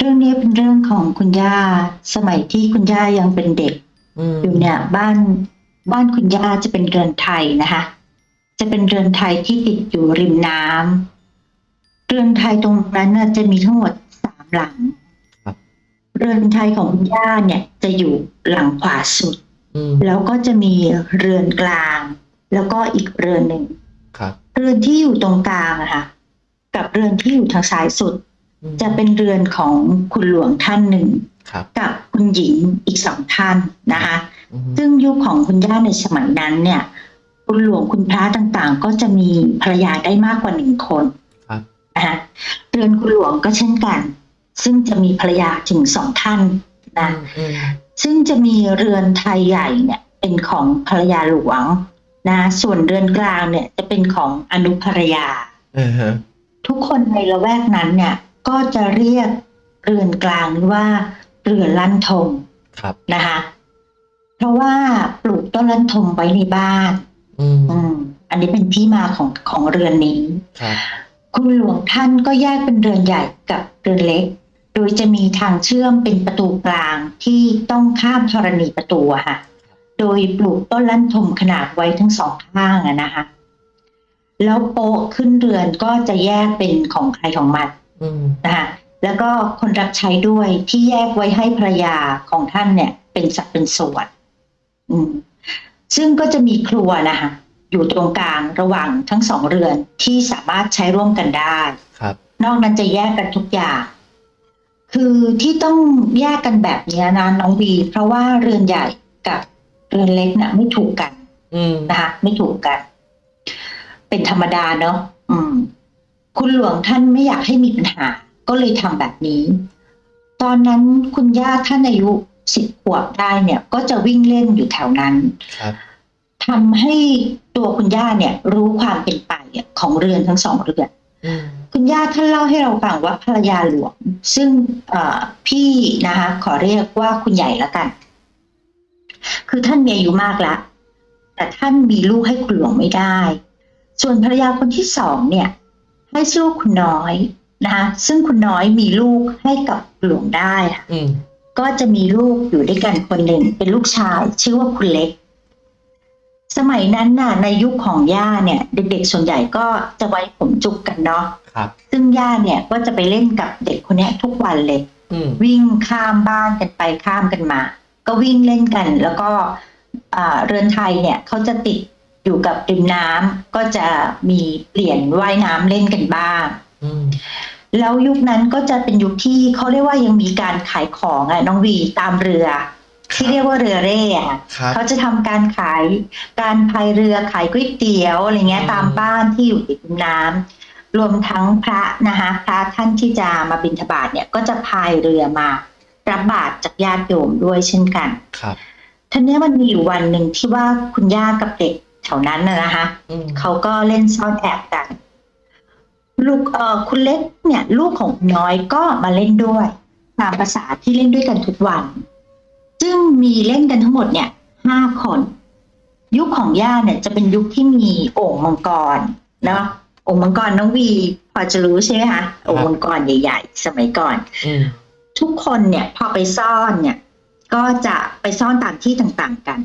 เรื่องนี้เป็นเรื่องของคุณย่า สมัยที่คุณย่ายังเป็นเด็กอืมอยู่เนี่ย บ้านบ้านคุณย่าจะเป็นเรือนไทยนะคะ จะเป็นเรือนไทยที่ติดอยู่ริมน้ำเรือนไทยตรงนั้นน่ะจะมีทั้งหมดสามหลังครับเรือนไทยของคุณย่าเนี่ยจะอยู่หลังขวาสุดอืมแล้วก็จะมีเรือนกลาง แล้วก็อีกเรือนหนึ่งครับเรือนที่อยู่ตรงกลางอะค่ะ กับเรือนที่อยู่ทางซ้ายสุดอืม จะเป็นเรือนของคุณหลวงท่านหนึ่งครับกับคุณหญิงอีกสองท่านนะคะอืมซึ่งยุคของคุณย่าในสมัยนั้นเนี่ย คุณหลวงคุณพระต่างๆ ก็จะมีภรรยาได้มากกว่าหนึ่งคนครับนะคะเรือนคุณหลวงก็เช่นกัน ซึ่งจะมีภรรยาถึงสองท่านนะอืมซึ่งจะมีเรือนไทยใหญ่เนี่ยเป็นของภรรยาหลวงนะส่วนเรือนกลางเนี่ยจะเป็นของอนุภรรยาเออฮะทุกคนในละแวกนั้นเนี่ย ก็จะเรียกเรือนกลางนี้ว่าเรือนลั่นทมครับอืมอืมอันนี้เป็นที่มาของของเรือนนี้ครับคุณหลวงท่านก็แยกเป็นเรือนใหญ่กับเรือนเล็ก โดยจะมีทางเชื่อมเป็นประตูกลางที่ต้องข้ามธรณีประตูอะค่ะ โดยปลูกต้นลั่นทมขนาดไว้ทั้งสองข้างอะนะคะ แล้วโป๊ะขึ้นเรือนก็จะแยกเป็นของใครของมันอืม นะคะแล้วก็คนรับใช้ด้วยที่แยกไว้ให้ภรรยาของท่านเนี่ย เป็นสัดเป็นส่วนอืมซึ่งก็จะมีครัวนะคะอยู่ตรงกลางระหว่างทั้งสองเรือนที่สามารถใช้ร่วมกันได้ครับ นอกนั้นจะแยกกันทุกอย่าง คือที่ต้องแยกกันแบบเนี้ยนะน้องบีเพราะว่าเรือนใหญ่กับเรือนเล็กน่ะ ไม่ถูกกันอืมนะคะไม่ถูกกัน เป็นธรรมดาเนาะอืม คุณหลวงท่านไม่อยากให้มีปัญหา ก็เลยทำแบบนี้ ตอนนั้นคุณย่าท่านอายุสิบขวบได้เนี่ย ก็จะวิ่งเล่นอยู่แถวนั้นครับทำให้ตัวคุณย่าเนี่ย รู้ความเป็นไปของเรือนทั้งสองเรือนอืมคุณย่าท่านเล่าให้เราฟังว่าภรรยาหลวง ซึ่งเอ่อพี่นะคะ ขอเรียกว่าคุณใหญ่ละกัน คือท่านมีอายุมากแล้วแต่ท่านมีลูกให้คุณหลวงไม่ได้ ส่วนภรรยาคนที่สองเนี่ย ให้ลูกคุณน้อยนะคะซึ่งคุณน้อยมีลูกให้กับหลวงได้ค่ะอืมก็จะมีลูกอยู่ด้วยกันคนหนึ่งเป็นลูกชาย ชื่อว่าคุณเล็ก สมัยนั้นน่ะ ในยุคของย่าเนี่ย เด็กๆส่วนใหญ่ก็จะไว้ผมจุกกันเนาะครับซึ่งย่าเนี่ยก็จะไปเล่นกับเด็กคนเนี้ยทุกวันเลยอืมวิ่งข้ามบ้านกันไปข้ามกันมา ก็วิ่งเล่นกัน แล้วก็อ่าเรือนไทยเนี่ยเขาจะติด อยู่กับริมน้ำก็จะมีเปลี่ยนว่ายน้ำเล่นกันบ้างอืมแล้วยุคนั้นก็จะเป็นยุคที่เขาเรียกว่ายังมีการขายของอะน้องวีตามเรือ ที่เรียกว่าเรือเร่อะครับเขาจะทำการขายการพายเรือขายก๋วยเตี๋ยวอะไรเงี้ยอืมตามบ้านที่อยู่ติดริมน้ำรวมทั้งพระนะคะพระท่านที่จะมาบิณฑบาตเนี่ยก็จะพายเรือมารับบาตรจากญาติโยมด้วยเช่นกัน ครับทีนี้มันมีอยู่วันหนึ่งที่ว่าคุณย่ากับเด็ก แถวนั้นนะนะคะอืมเขาก็เล่นซ่อนแอบกัน ลูกเอ่อคุณเล็กเนี่ย ลูกของคุณน้อยก็มาเล่นด้วย ตามภาษาที่เล่นด้วยกันทุกวัน ซึ่งมีเล่นกันทั้งหมดเนี่ยห้าคน ยุคของย่าเนี่ย จะเป็นยุคที่มีโอ่งมังกรเนาะโอ่งมังกรน้องวี พอจะรู้ใช่ไหมคะโอ่งมังกรใหญ่ ๆ สมัยก่อนอืมทุกคนเนี่ย พอไปซ่อนเนี่ย ก็จะไปซ่อนตามที่ต่างๆกัน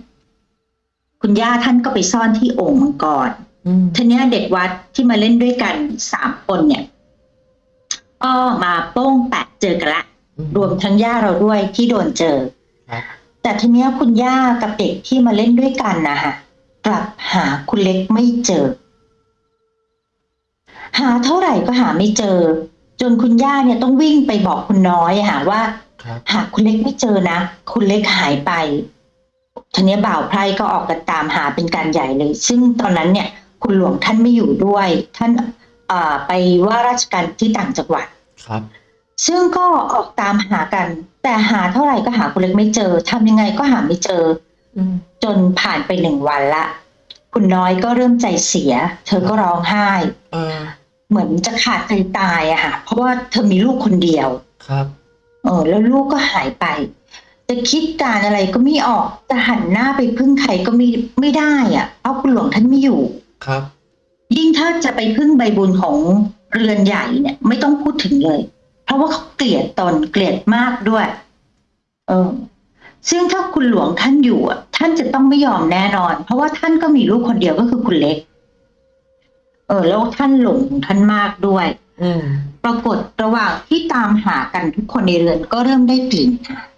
คุณย่าท่านก็ไปซ่อนที่โอ่งมังกรอืมทีเนี้ยเด็กวัดที่มาเล่นด้วยกันสามคนเนี่ยก็มาโป้งแปะเจอกันละ รวมทั้งย่าเราด้วยที่โดนเจอครับแต่ทีเนี้ยคุณย่ากับเด็กที่มาเล่นด้วยกันนะคะกลับหาคุณเล็กไม่เจอ หาเท่าไหร่ก็หาไม่เจอ จนคุณย่าเนี่ยต้องวิ่งไปบอกคุณน้อยอะค่ะว่าครับหาคุณเล็กไม่เจอนะ คุณเล็กหายไป ทีนี้บ่าวไพรก็ออกกันตามหาเป็นการใหญ่เลย ซึ่งตอนนั้นเนี่ยคุณหลวงท่านไม่อยู่ด้วย ท่านเอ่อไปว่าราชการที่ต่างจังหวัดครับ ซึ่งก็ออกตามหากัน แต่หาเท่าไหร่ก็หาคุณเล็กไม่เจอทำยังไงก็หาไม่เจออืมจนผ่านไปหนึ่งวันละ คุณน้อยก็เริ่มใจเสีย เธอก็ร้องไห้เออเหมือนจะขาดใจตายอะค่ะ เพราะว่าเธอมีลูกคนเดียว ครับ เออ แล้วลูกก็หายไป จะคิดการอะไรก็ไม่ออกจะหันหน้าไปพึ่งใครก็ไม่ไม่ได้อะ่ะเพราะคุณหลวงท่านไม่อยู่ครับ ยิ่งถ้าจะไปพึ่งใบบุญของเรือนใหญ่เนี่ย ไม่ต้องพูดถึงเลย เพราะราะว่าเขาเกลียดตนเกลียดมากด้วย เออ ซึ่งถ้าคุณหลวงท่านอยู่อะ ท่านจะต้องไม่ยอมแน่นอน เพราะว่าท่านก็มีลูกคนเดียวก็คือคุณเล็ก เออ แล้วท่านหลงท่านมากด้วย อืมปรากฏระหว่างที่ตามหากันทุกคนในเรือนก็เริ่มได้กลิ่นค่ะครับ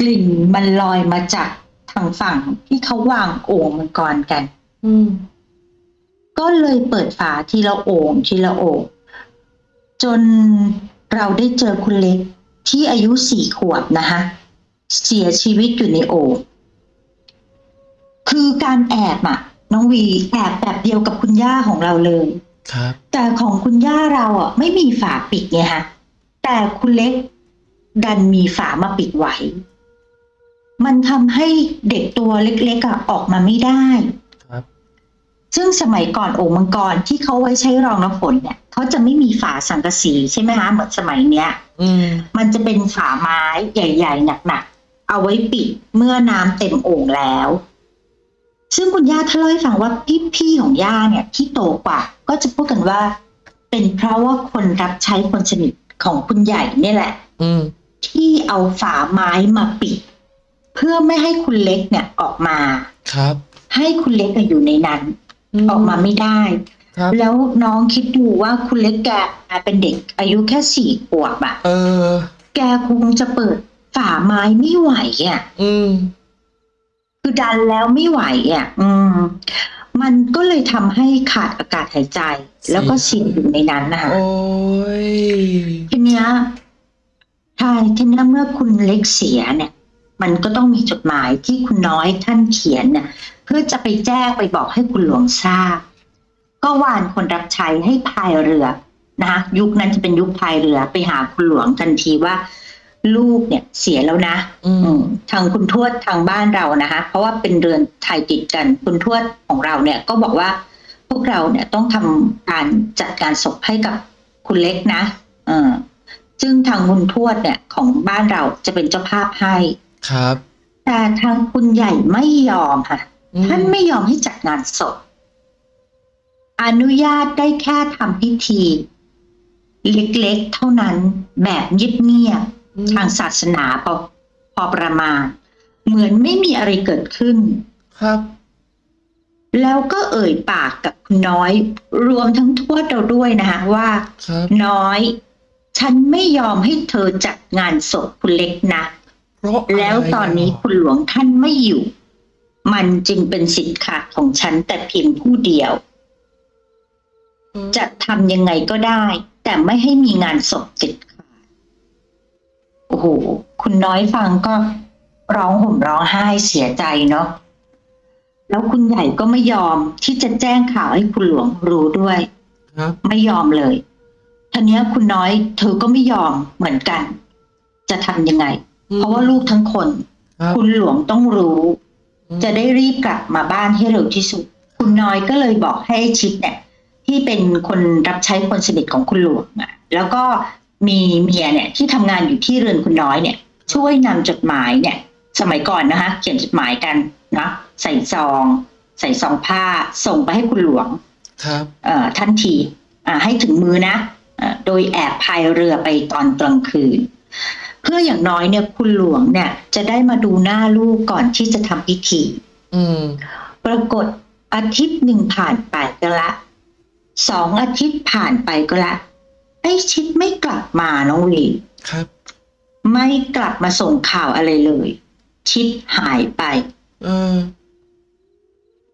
กลิ่นมันลอยมาจากทางฝั่งที่เขาวางโอ่งมังกรกัน อืม ก็เลยเปิดฝาทีละโอ่งทีละโอ่งจนเราได้เจอคุณเล็กที่อายุสี่ขวบนะคะเสียชีวิตอยู่ในโอ่งคือการแอบอะน้องวีแอบแบบเดียวกับคุณย่าของเราเลย ครับ แต่ของคุณย่าเราอะ ไม่มีฝาปิดไงฮะแต่คุณเล็กดันมีฝามาปิดไว้ มันทำให้เด็กตัวเล็กๆอะออกมาไม่ได้ครับซึ่งสมัยก่อนโอ่งมังกรที่เขาไว้ใช้รองน้ำฝนเนี่ยเขาจะไม่มีฝาสังกะสีใช่ไหมคะเหมือนสมัยเนี้ยอืมมันจะเป็นฝาไม้ใหญ่ ๆ หนักๆ เอาไว้ปิดเมื่อน้ำเต็มโอ่งแล้ว ซึ่งคุณย่าท่านเล่าให้ฟังว่าพี่ๆของย่าเนี่ยที่โตกว่า ก็จะพูดกันว่า เป็นเพราะว่าคนรับใช้คนสนิทของคุณใหญ่เนี่ยแหละอืมที่เอาฝาไม้มาปิด เพื่อไม่ให้คุณเล็กเนี่ยออกมาครับ ให้คุณเล็กอะอยู่ในนั้น ออกมาไม่ได้ครับแล้วน้องคิดดูว่าคุณเล็กแกเป็นเด็กอายุแค่สี่ขวบอะเออ แกคงจะเปิดฝาไม้ไม่ไหวอะ อืม คือดันแล้วไม่ไหวอะ อืม มันก็เลยทำให้ขาดอากาศหายใจ แล้วก็เสียอยู่ในนั้นนะคะโอ้ยทีเนี้ยใช่ทีเนี้ยเมื่อคุณเล็กเสียเนี่ย มันก็ต้องมีจดหมายที่คุณน้อยท่านเขียนเนี่ยเพื่อจะไปแจ้งไปบอกให้คุณหลวงทราบ ก็วานคนรับใช้ให้พายเรือนะคะยุคนั้นจะเป็นยุคพายเรือไปหาคุณหลวงทันทีว่า ลูกเนี่ยเสียแล้วนะ อือืมมทางคุณทวดทางบ้านเรานะคะ เพราะว่าเป็นเรือนไทยติดกัน คุณทวดของเราเนี่ย ก็บอกว่าพวกเราเนี่ยต้องทำการจัดการศพให้กับคุณเล็กนะ เออซึ่งทางคุณทวดเนี่ยของบ้านเราจะเป็นเจ้าภาพให้ ครับ แต่ทางคุณใหญ่ไม่ยอมค่ะ อืม ท่านไม่ยอมให้จัดงานศพ อนุญาตได้แค่ทำพิธี เล็กๆเท่านั้นแบบเงียบๆอืมทางศาสนาพอพอประมาณ เหมือนไม่มีอะไรเกิดขึ้น ครับ แล้วก็เอ่ยปากกับคุณน้อย รวมทั้งทวดเราด้วยนะคะว่า ครับ น้อย ฉันไม่ยอมให้เธอจัดงานศพคุณเล็กนะ เพราะอะไรแล้วตอนนี้คุณหลวงท่านไม่อยู่ มันจึงเป็นสิทธิ์ขาดของฉันแต่เพียงผู้เดียวอืมจะทำยังไงก็ได้ แต่ไม่ให้มีงานศพเด็ดขาดโอ้โห คุณน้อยฟังก็ร้องห่มร้องไห้เสียใจเนาะแล้วคุณใหญ่ก็ไม่ยอมที่จะแจ้งข่าวให้คุณหลวงรู้ด้วยครับไม่ยอมเลยทีเนี้ยคุณน้อยเธอก็ไม่ยอมเหมือนกัน จะทำยังไงอืม เพราะว่าลูกทั้งคนครับคุณหลวงต้องรู้อืมจะได้รีบกลับมาบ้านให้เร็วที่สุด คุณน้อยก็เลยบอกให้ชิดเนี่ย ที่เป็นคนรับใช้คนสนิทของคุณหลวงอะแล้วก็มีเมียเนี่ยที่ทำงานอยู่ที่เรือนคุณน้อยเนี่ย ช่วยนำจดหมายเนี่ย สมัยก่อนนะคะ เขียนจดหมายกันนะใส่ซอง ใส่ซองผ้าส่งไปให้คุณหลวง ครับเอ่อทันทีอ่าให้ถึงมือนะเอ่อโดยแอบพายเรือไปตอนกลางคืน เพื่ออย่างน้อยเนี่ยคุณหลวงเนี่ย จะได้มาดูหน้าลูกก่อนที่จะทำพิธีอืมปรากฏอาทิตย์หนึ่งผ่านไปก็ละสองอาทิตย์ผ่านไปก็ละไอ้ชิดไม่กลับมาน้องวีครับ ไม่กลับมาส่งข่าวอะไรเลย ชิดหายไปเออ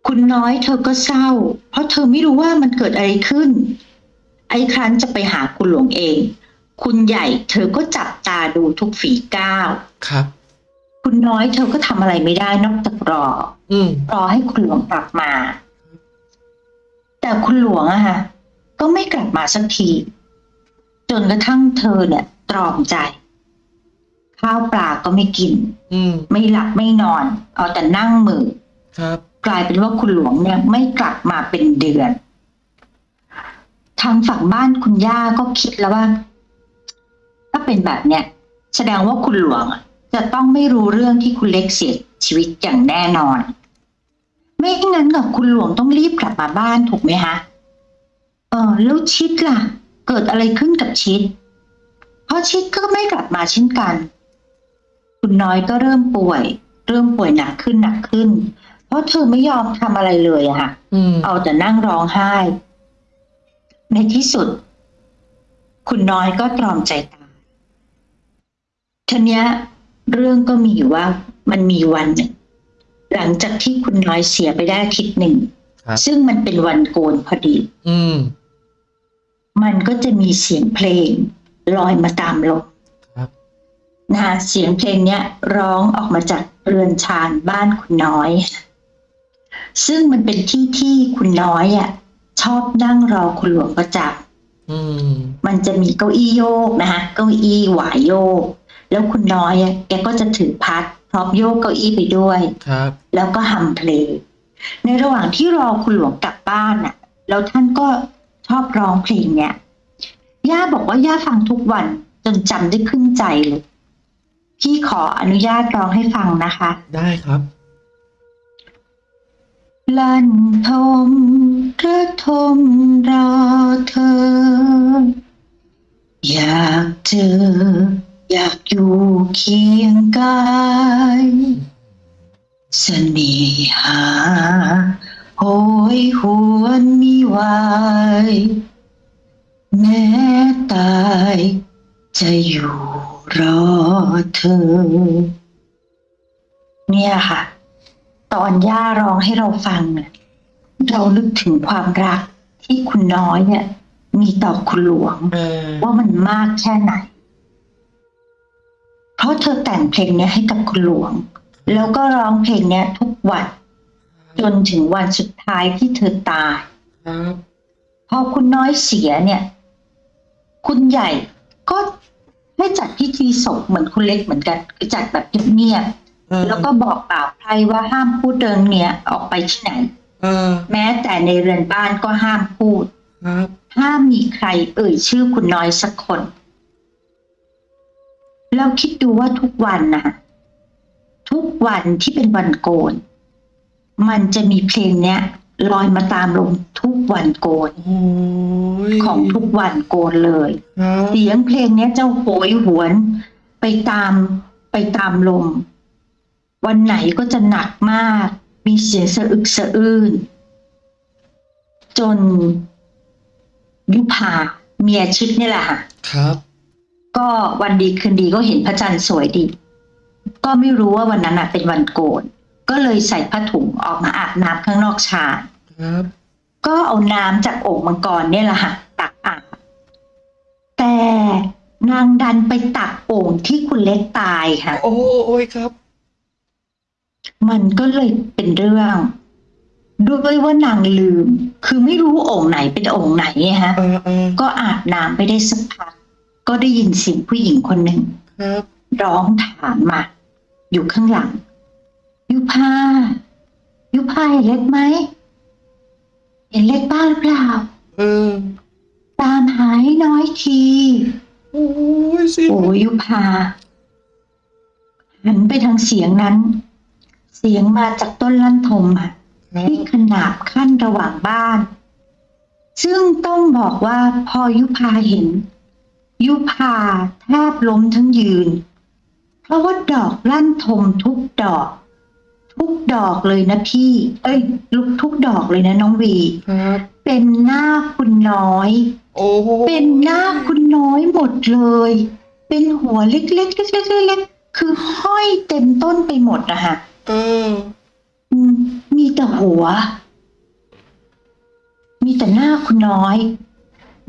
คุณน้อยเธอก็เศร้า เพราะเธอไม่รู้ว่ามันเกิดอะไรขึ้น ไอ้ครั้นจะไปหาคุณหลวงเอง คุณใหญ่เธอก็จับตาดูทุกฝีก้าวครับ คุณน้อยเธอก็ทำอะไรไม่ได้นอกจากรออืมรอให้คุณหลวงกลับมา แต่คุณหลวงอะฮะก็ไม่กลับมาสักที จนกระทั่งเธอเนี่ย ตรอมใจ ข้าวปลาก็ไม่กินอืมไม่หลับไม่นอน เอาแต่นั่งมือครับกลายเป็นว่าคุณหลวงเนี่ยไม่กลับมาเป็นเดือน ทางฝั่งบ้านคุณย่าก็คิดแล้วว่า ถ้าเป็นแบบเนี้ยแสดงว่าคุณหลวงอะจะต้องไม่รู้เรื่องที่คุณเล็กเสียชีวิตอย่างแน่นอน ไม่งั้นกับคุณหลวงต้องรีบกลับมาบ้านถูกไหมฮะเออแล้วชิดล่ะ เกิดอะไรขึ้นกับชิดพอชิดก็ไม่กลับมาเช่นกัน คุณน้อยก็เริ่มป่วย เริ่มป่วยหนักขึ้นหนักขึ้น เพราะเธอไม่ยอมทำอะไรเลยอะค่ะอืมเอาแต่นั่งร้องไห้ ในที่สุด คุณน้อยก็ตรอมใจตาย ทีเนี้ยเรื่องก็มีอยู่ว่ามันมีวันหนึ่งหลังจากที่คุณน้อยเสียไปได้อาทิตย์หนึ่งครับซึ่งมันเป็นวันโกนพอดี อืม มันก็จะมีเสียงเพลงลอยมาตามลมครับนะคะเสียงเพลงเนี้ยร้องออกมาจากเรือนชานบ้านคุณน้อย ซึ่งมันเป็นที่ที่คุณน้อยอะชอบนั่งรอคุณหลวงประจักษ์อืมมันจะมีเก้าอี้โยกนะคะเก้าอี้หวายโยก แล้วคุณน้อยอะแกก็จะถือพัดพร้อมโยกเก้าอี้ไปด้วยครับ แล้วก็ฮัมเพลงในระหว่างที่รอคุณหลวงกลับบ้านน่ะ แล้วท่านก็ชอบร้องเพลงเนี้ยย่าบอกว่าย่าฟังทุกวันจนจำได้ขึ้นใจเลยพี่ขออนุญาตร้องให้ฟังนะคะ ได้ครับลั่นทมระทมรอเธอ อยากเจอ อยากอยู่เคียงกายเสน่หาโหยหวนมีไหวายแม้ตายจะอยู่รอเธอ เนี่ยค่ะ ตอนย่าร้องให้เราฟังเนี่ยเรานึกถึงความรักที่คุณน้อยเนี่ย มีต่อคุณหลวงเออว่ามันมากแค่ไหน เพราะเธอแต่งเพลงเนี้ยให้กับคุณหลวง แล้วก็ร้องเพลงเนี้ยทุกวัน จนถึงวันสุดท้ายที่เธอตายครับพอคุณน้อยเสียเนี่ย คุณใหญ่ก็ให้จัดพิธีศพเหมือนคุณเล็กเหมือนกันคือจัดแบบเงียบเออๆแล้วก็บอกเปล่าใครว่าห้ามพูดเรื่องเนี้ยออกไปที่ไหนเออแม้แต่ในเรือนบ้านก็ห้ามพูดครับห้ามมีใครเอ่ยชื่อคุณน้อยสักคน เราคิดดูว่าทุกวันนะทุกวันที่เป็นวันโกน มันจะมีเพลงเนี้ยลอยมาตามลมทุกวันโกนโอ้ยของทุกวันโกนเลยครับเสียงเพลงเนี้ยจะโหยหวน ไปตามไปตามลม วันไหนก็จะหนักมาก มีเสียงสะอึกสะอื้นจนยุพาเมียชิดนี่แหละค่ะครับ ก็วันดีคืนดีก็เห็นพระจันทร์สวยดี ก็ไม่รู้ว่าวันนั้นน่ะ เป็นวันโกน ก็เลยใส่ผ้าถุงออกมาอาบน้ำข้างนอกชานครับก็เอาน้ำจากโอ่งมังกรเนี่ยแหละค่ะตักอาบแต่นางดันไปตักโอ่งที่คุณเล็กตายค่ะ โอ้โอ้ยครับ มันก็เลยเป็นเรื่องด้วยว่านางลืม คือไม่รู้โอ่งไหนเป็นโอ่งไหนไงฮะเออเออก็อาบน้ำไปได้สักพัก ก็ได้ยินเสียงผู้หญิงคนหนึ่งครับร้องถามมา อยู่ข้างหลัง ยุพายุพาเห็นเล็กไหมเห็นเล็กบ้างหรือเปล่าเออตามหาให้น้อยทีโอ้ยสิโอ้ยยุพาหันไปทางเสียงนั้น เสียงมาจากต้นลั่นทมอะครับที่ขนาบขั้นระหว่างบ้าน ซึ่งต้องบอกว่าพอยุพาเห็น ยุพาแทบล้มทั้งยืน เพราะว่าดอกลั่นทมทุกดอก ทุกดอกเลยนะพี่ เอ้ย ลุกทุกดอกเลยนะน้องวี ครับ เป็นหน้าคุณน้อย โอ้เป็นหน้าคุณน้อยหมดเลย เป็นหัวเล็กๆเล็กๆเล็กๆคือห้อยเต็มต้นไปหมดนะคะเอออืมมีแต่หัว มีแต่หน้าคุณน้อย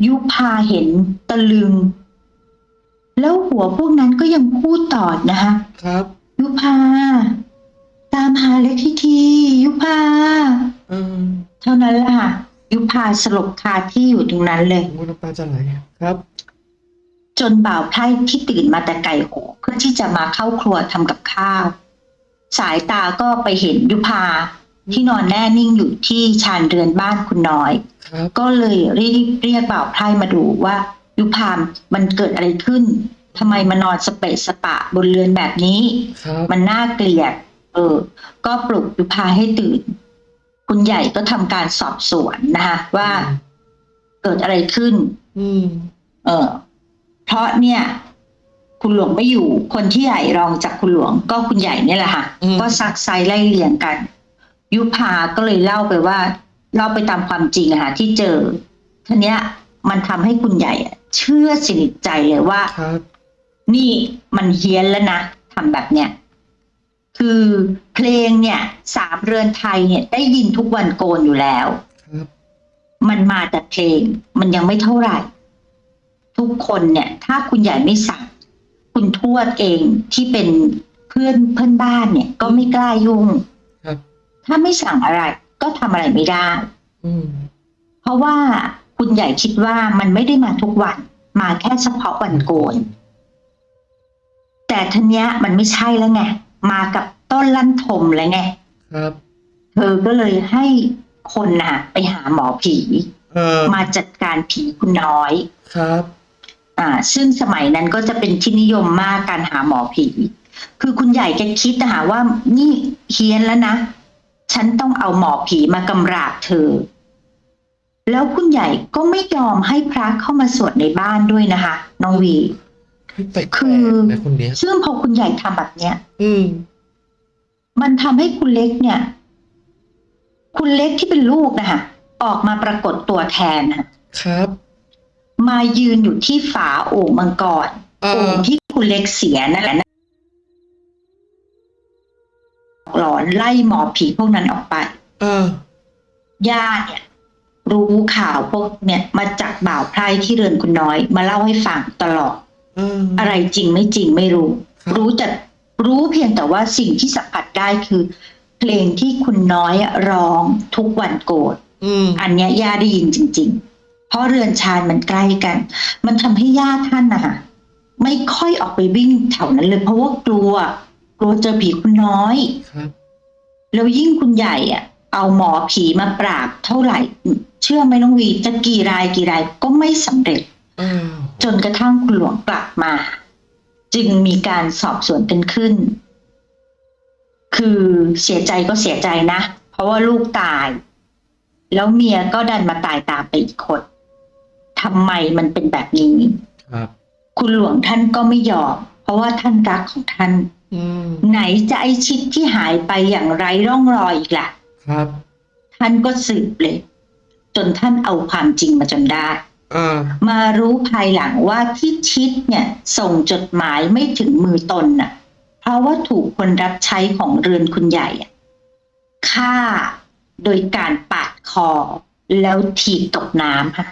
ยุพาเห็นตะลึง แล้วหัวพวกนั้นก็ยังพูดต่อนะคะครับ ยุพา ตามหาเล็กทีทียุพาเออเท่านั้นแหละค่ะยุพาสลบคาที่อยู่ตรงนั้นเลยโอ้น้ำตาจะไหลครับ จนบ่าวไพร่ที่ตื่นมาแต่ไก่โหเพื่อที่จะมาเข้าครัวทำกับข้าว สายตาก็ไปเห็นยุพา ที่นอนแน่นิ่งอยู่ที่ชานเรือนบ้านคุณน้อยครับก็เลยรีบเรียกบ่าวไพร่มาดูว่ายุพามมันเกิดอะไรขึ้นทำไมมานอนสเปะสปะบนเรือนแบบนี้ครับมันน่าเกลียด เออ ก็ปลุกยุพาให้ตื่น คุณใหญ่ก็ทำการสอบสวนนะคะว่าเกิดอะไรขึ้นอืมเออ เพราะเนี่ย คุณหลวงไม่อยู่ คนที่ใหญ่รองจากคุณหลวง ก็คุณใหญ่เนี่ยแหละค่ะอืมก็ซักไซไล่เลี่ยงกัน ยุพาก็เลยเล่าไปว่าเล่าไปตามความจริงอะค่ะที่เจอทีเนี้ย มันทำให้คุณใหญ่อะเชื่อสนิทใจเลยว่าครับนี่มันเฮี้ยนแล้วนะทำแบบเนี้ยคือเพลงเนี่ยสามเรือนไทยเนี่ย ได้ยินทุกวันโกนอยู่แล้วครับมันมาแต่เพลง มันยังไม่เท่าไหร่ ทุกคนเนี่ย ถ้าคุณใหญ่ไม่สั่งคุณทวดเองที่เป็นเพื่อนเพื่อนบ้านเนี่ย ก็ไม่กล้ายุ่งครับ ถ้าไม่สั่งอะไร ก็ทำอะไรไม่ได้อืมเพราะว่าคุณใหญ่คิดว่ามันไม่ได้มาทุกวัน มาแค่เฉพาะวันโกน แต่ทีเนี้ยมันไม่ใช่แล้วไง มากับต้นลั่นทมแล้วไง ครับ เธอก็เลยให้คนน่ะ ไปหาหมอผีเออมาจัดการผีคุณน้อย ครับ อ่า ซึ่งสมัยนั้นก็จะเป็นที่นิยมมากการหาหมอผี คือคุณใหญ่แกคิดนะคะว่านี่เฮี้ยนแล้วนะ ฉันต้องเอาหมอผีมากำราบเธอ แล้วคุณใหญ่ก็ไม่ยอมให้พระเข้ามาสวดในบ้านด้วยนะคะ น้องวีแปลกๆคือนะคนเนี้ยซึ่งพอคุณใหญ่ทำแบบเนี้ย อืม มันทำให้คุณเล็กเนี่ย คุณเล็กที่เป็นลูกนะคะออกมาปรากฏตัวแทนค่ะครับ มายืนอยู่ที่ฝาโอ่งมังกรเอโอ่องที่คุณเล็กเสียนั่นแหละ หลอนไล่หมอผีพวกนั้นออกไป เออญาติเนี่ย รู้ข่าวพวกเนี่ยมาจากบ่าวไพร่ที่เรือนคุณน้อย มาเล่าให้ฟังตลอดเอออะไรจริงไม่จริงไม่รู้ครับรู้แต่รู้เพียงแต่ว่าสิ่งที่สัมผัสได้คือ เพลงที่คุณน้อยร้องทุกวันโกรธอืมอันเนี้ยย่าได้ยินจริง ๆ เพราะเรือนชานมันใกล้กัน มันทำให้ย่าท่านนะคะไม่ค่อยออกไปวิ่งแถวนั้นเลยเพราะว่ากลัว กลัวเจอผีคุณน้อยครับแล้วยิ่งคุณใหญ่อะเอาหมอผีมาปราบเท่าไหร่ เชื่อไหมน้องวีจะกี่รายกี่รายก็ไม่สำเร็จอ้าวจนกระทั่งคุณหลวงกลับมา จึงมีการสอบสวนกันขึ้น คือเสียใจก็เสียใจนะ เพราะว่าลูกตาย แล้วเมียก็ดันมาตายตามไปอีกคนทำไมมันเป็นแบบนี้ครับคุณหลวงท่านก็ไม่ยอมเพราะว่าท่านรักของท่านอืม ไหนจะไอชิดที่หายไปอย่างไร้ร่องรอยอีกล่ะ ครับ ท่านก็สืบเลย จนท่านเอาความจริงมาจนได้อ่ามารู้ภายหลังว่าที่ชิดเนี่ย ส่งจดหมายไม่ถึงมือตนน่ะ เพราะว่าถูกคนรับใช้ของเรือนคุณใหญ่อะฆ่าโดยการปาดคอ แล้วถีบตกน้ำค่ะ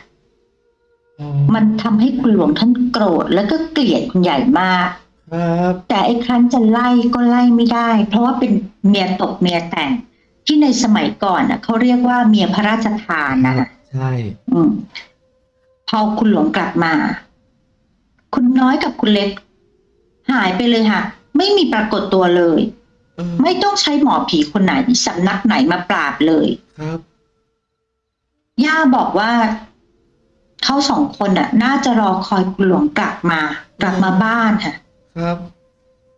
อ๋อมันทำให้คุณหลวงท่านโกรธแล้วก็เกลียดคุณใหญ่มาก ครับแต่ไอ้ครั้นจะไล่ก็ไล่ไม่ได้ เพราะว่าเป็นเมียตกเมียแต่ง ที่ในสมัยก่อนน่ะเขาเรียกว่าเมียพระราชทานนะคะใช่ อืมพอคุณหลวงกลับมา คุณน้อยกับคุณเล็ก หายไปเลยค่ะ ไม่มีปรากฏตัวเลยเออไม่ต้องใช้หมอผีคนไหนสำนักไหนมาปราบเลยครับย่าบอกว่าเขาสองคนน่ะ น่าจะรอคอยคุณหลวงกลับมา กลับมาบ้านค่ะ ครับ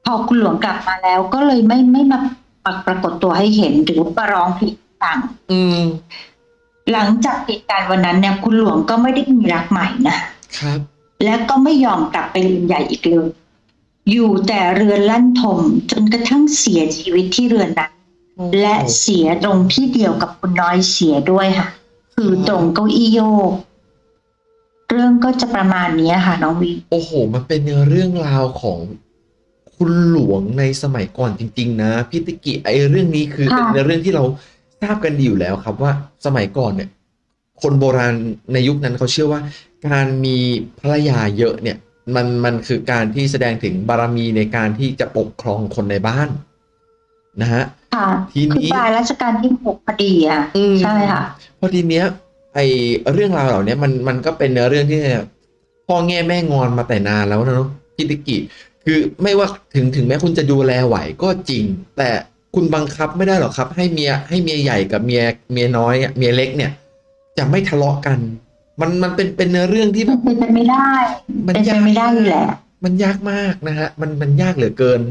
พอคุณหลวงกลับมาแล้ว ก็เลยไม่ไม่มาปรากฏตัวให้เห็นหรือประร้องผิดต่างอืม หลังจากเหตุการณ์วันนั้นเนี่ย คุณหลวงก็ไม่ได้มีรักใหม่นะครับ และก็ไม่ยอมกลับไปเรือนใหญ่อีกเลย อยู่แต่เรือนลั่นทมจนกระทั่งเสียชีวิตที่เรือนนั้น และเสียตรงที่เดียวกับคุณน้อยเสียด้วยค่ะ คือตรงเก้าอี้โยก เรื่องก็จะประมาณนี้ค่ะ น้องวีโอ้โห มันเป็นเรื่องราวของคุณหลวงในสมัยก่อนจริง ๆ นะพี่ติกิไอเรื่องนี้คือค่ะเป็นเรื่องที่เราทราบกันดีอยู่แล้วครับว่าสมัยก่อนเนี่ย คนโบราณในยุคนั้นเขาเชื่อว่า การมีภรรยาเยอะเนี่ย มันมันคือการที่แสดงถึงบารมีในการที่จะปกครองคนในบ้าน นะฮะค่ะทีนี้คือปลายรัชกาลที่หกพอดีอะอืมใช่ค่ะพอทีเนี้ย ไอเรื่องราวเหล่าเนี้ยมันมันก็เป็นเรื่องที่พ่อแง่แม่งอนมาแต่นานแล้วนะเนาะพิติกิคือไม่ว่าถึงถึงแม้คุณจะดูแลไหวก็จริง แต่คุณบังคับไม่ได้หรอกครับ ให้เมียให้เมียใหญ่กับเมียเมียน้อยอะเมียเล็กเนี่ย จะไม่ทะเลาะกัน มันมันเป็นเป็นเรื่องที่แบบเป็นไปไม่ได้ มันเป็นไปยากไม่ได้อยู่แล้วมันยากมากนะฮะมันมันยากเหลือเกิน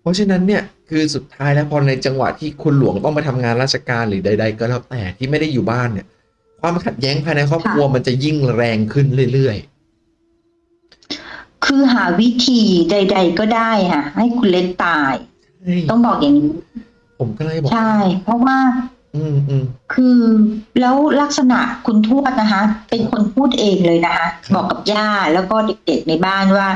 เพราะฉะนั้นเนี่ยคือสุดท้ายแล้วพอในจังหวะที่คุณหลวงต้องไปทำงานราชการหรือใด ๆ ก็แล้วแต่ที่ไม่ได้อยู่บ้านเนี่ย ความขัดแย้งภายในครอบครัวมันจะยิ่งแรงขึ้นเรื่อยคือหาวิธีใด ๆ ก็ได้ค่ะ ให้คุณเล็กตายใช่ต้องบอกอย่างนี้ ผมก็เลยบอกใช่ เพราะว่า อืมอืมคือแล้วลักษณะคุณทวดนะคะ เป็นคนพูดเองเลยนะคะครับบอกกับย่าแล้วก็เด็กๆในบ้านว่า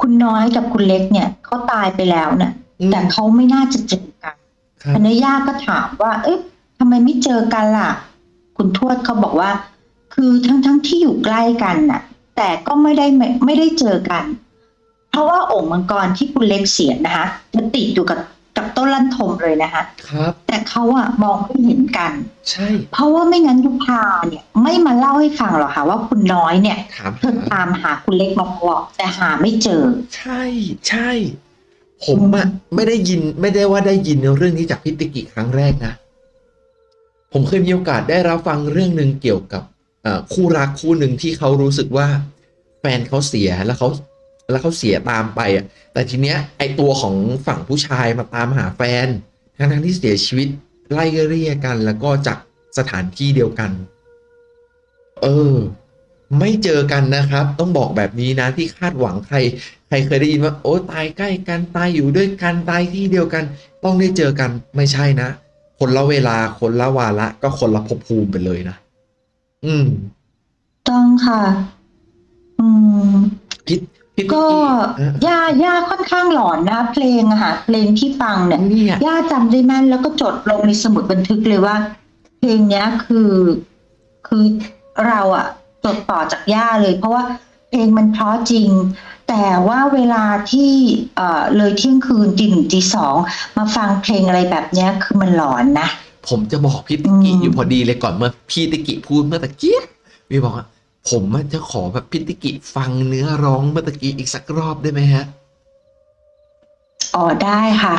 คุณน้อยกับคุณเล็กเนี่ยเขาตายไปแล้วเนี่ยอืมแต่เขาไม่น่าจะเจอกันครับอันนี้ย่าก็ถามว่า เอ๊ะทำไมไม่เจอกันล่ะ คุณทวดเขาบอกว่า คือทั้งทั้งๆที่อยู่ใกล้กันน่ะ แต่ก็ไม่ได้ไม่ไม่ได้เจอกัน เพราะว่าโอ่งมังกรที่คุณเล็กเสียนะคะจะติดอยู่กับกับต้นลั่นทมเลยนะคะครับ แต่เขาอะมองไม่เห็นกัน ใช่ เพราะว่าไม่งั้นยุพาเนี่ย ไม่มาเล่าให้ฟังหรอกค่ะว่าคุณน้อยเนี่ยถามเธอตามหาคุณเล็กมาตลอดแต่หาไม่เจอ ใช่ใช่ ผมอะไม่ได้ยินไม่ได้ว่าได้ยินเรื่องนี้จากพิติกิครั้งแรกนะ ผมเคยมีโอกาสได้รับฟังเรื่องหนึ่งเกี่ยวกับคู่รักคู่หนึ่งที่เขารู้สึกว่าแฟนเขาเสียแล้วเขาแล้วเขาเสียตามไปอะแต่ทีเนี้ยไอตัวของฝั่งผู้ชายมาตามหาแฟนทั้งทั้งที่เสียชีวิตไล่เรียกัน แล้วก็จากสถานที่เดียวกัน เออ ไม่เจอกันนะครับ ต้องบอกแบบนี้นะที่คาดหวังใคร ใครเคยได้ยินว่า โอ้ตายใกล้กันตายอยู่ด้วยกันตายที่เดียวกัน ต้องได้เจอกันไม่ใช่นะ คนละเวลาคนละวาระก็คนละภพภูมิไปเลยนะ อืม ต้องค่ะ อืมพิษพิษก็อะย่าย่าค่อนข้างหลอนนะคะเพลงอะค่ะเพลงที่ฟังเนี่ยเนี่ยย่าจำได้แม่นแล้วก็จดลงในสมุดบันทึกเลยว่า เพลงเนี้ยคือ คือเราอะจดต่อจากย่าเลย เพราะว่าเพลงมันเพราะจริง แต่ว่าเวลาที่เอ่อเลยเที่ยงคืนตีหนึ่งตีสองมาฟังเพลงอะไรแบบเนี้ยคือมันหลอนนะ ผมจะบอกพี่ติกิอืมอยู่พอดีเลยก่อนเมื่อพี่ติกิพูดเมื่อตะกี้วีบอกว่าผมอะจะขอแบบพี่ติกิฟังเนื้อร้องเมื่อตะกี้อีกสักรอบได้ไหมฮะอ๋อได้ค่ะ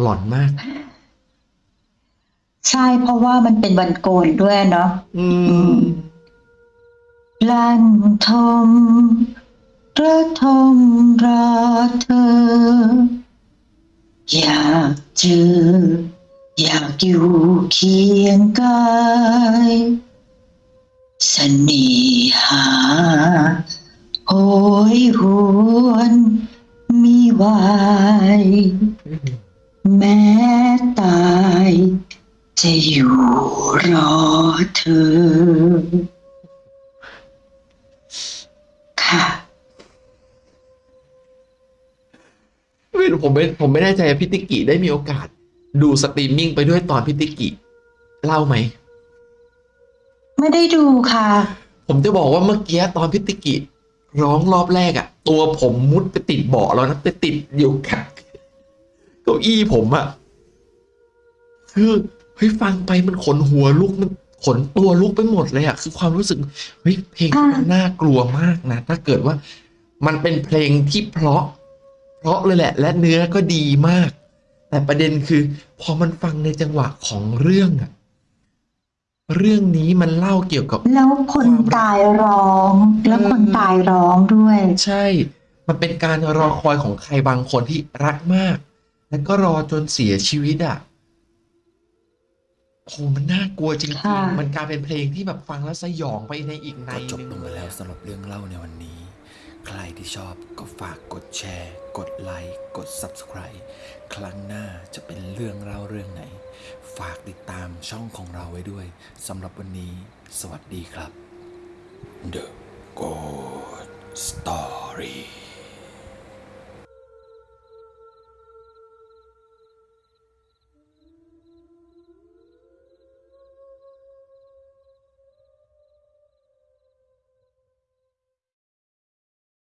หลอนมาก ใช่เพราะว่ามันเป็นวันโกนด้วยเนาะอืม ลั่นทม ระทมรอเธอ อยากเจอ อยากอยู่เคียงกายเสน่หาโหยหวนมีวายแม้ตายจะอยู่รอเธอ ค่ะ ไม่รู้ผมไม่ผมไม่แน่ใจว่าพี่ติกิได้มีโอกาส ดูสตรีมมิ่งไปด้วยตอนพี่ติกิเล่นไหม ไม่ได้ดูค่ะ ผมจะบอกว่าเมื่อกี้ตอนพี่ติกิร้องรอบแรกอะตัวผมมุดไปติดเบาะแล้วนะไปติดอยู่กับเก้าอี้ผมอะคือเฮ้ยฟังไปมันขนหัวลุกมันขนตัวลุกไปหมดเลยอะคือความรู้สึกเฮ้ยเพลงมันน่ากลัวมากนะ ถ้าเกิดว่ามันเป็นเพลงที่เพราะเพ ราะเลยแหละ และเนื้อก็ดีมาก แต่ประเด็นคือ พอมันฟังในจังหวะของเรื่องอะเรื่องนี้มันเล่าเกี่ยวกับ แล้วคนตายร้อง แล้วคนตายร้องด้วย ใช่ มันเป็นการรอคอยของใครบางคนที่รักมาก แล้วก็รอจนเสียชีวิตอะโหมันน่ากลัวจริงค่ะๆมันกลายเป็นเพลงที่แบบฟังแล้วสยองไปในอีกในก็จบหนึ่งลงไปแล้วสำหรับเรื่องเล่าในวันนี้ ใครที่ชอบก็ฝากกดแชร์ กดไลค์ กด Subscribe ครั้งหน้าจะเป็นเรื่องเล่าเรื่องไหน ฝากติดตามช่องของเราไว้ด้วยสำหรับวันนี้ สวัสดีครับ The Good Story